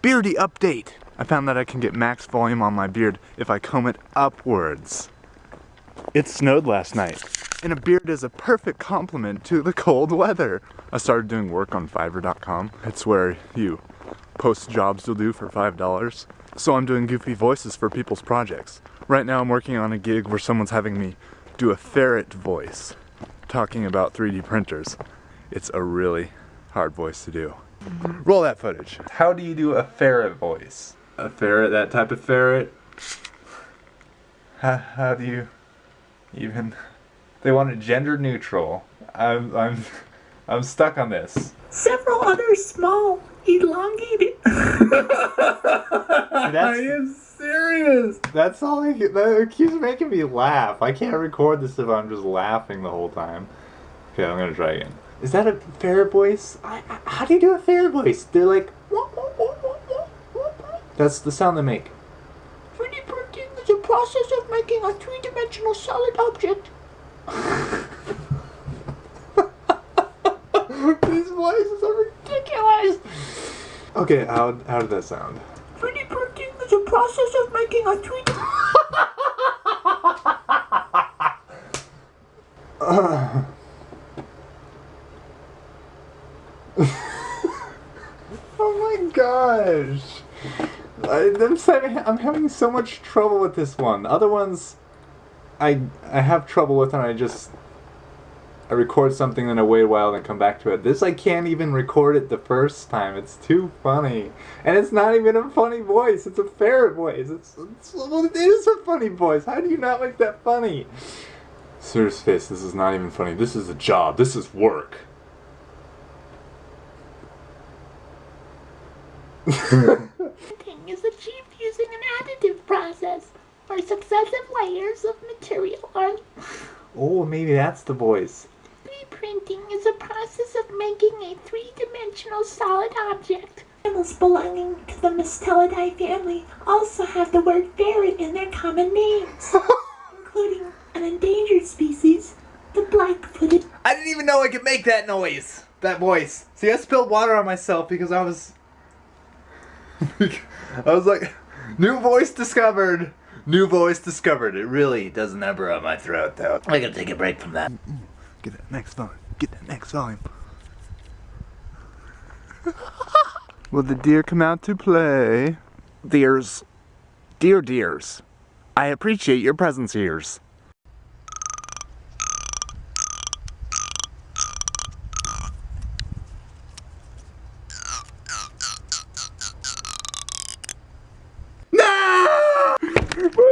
Beardy update! I found that I can get max volume on my beard if I comb it upwards. It snowed last night, and a beard is a perfect complement to the cold weather. I started doing work on Fiverr.com. It's where you post jobs you'll do for $5. So I'm doing goofy voices for people's projects. Right now I'm working on a gig where someone's having me do a ferret voice, talking about 3D printers. It's a really hard voice to do. Roll that footage. How do you do a ferret voice? A ferret, that type of ferret. How, how do you even? They want it gender neutral. I'm I'm I'm stuck on this. Several other small, elongated. Are you serious? That's all I that keeps making me laugh. I can't record this if I'm just laughing the whole time. Okay, I'm gonna try again. Is that a fair voice? I, I, how do you do a fair voice? They're like. That's the sound they make. 3D printing is a process of making a three-dimensional solid object. These voices are ridiculous. Okay, how how did that sound? 3D printing is a process of making a 3D. oh my gosh. I, I'm, having, so much trouble with this one. Other ones, I I have trouble with, and I just I record something and I wait a while and come back to it. This I can't even record it the first time. It's too funny, and it's not even a funny voice. It's a ferret voice. It's, it's it is a funny voice. How do you not make that funny? Serious face. This is not even funny. This is a job. This is work. Printing is achieved using an additive process, where successive layers of material are. Oh, maybe that's the voice. 3D printing is a process of making a three-dimensional solid object. Animals belonging to the Mustelidae family also have the word ferret in their common names, including an endangered species, the black-footed. I didn't even know I could make that noise. That voice. See, I spilled water on myself because I was. I was like, new voice discovered. New voice discovered. It really doesn't ever on my throat though. I gotta take a break from that. Mm-hmm. Get that next volume. Get that next volume. Will the deer come out to play? Deers. Dear dears. I appreciate your presence ears. My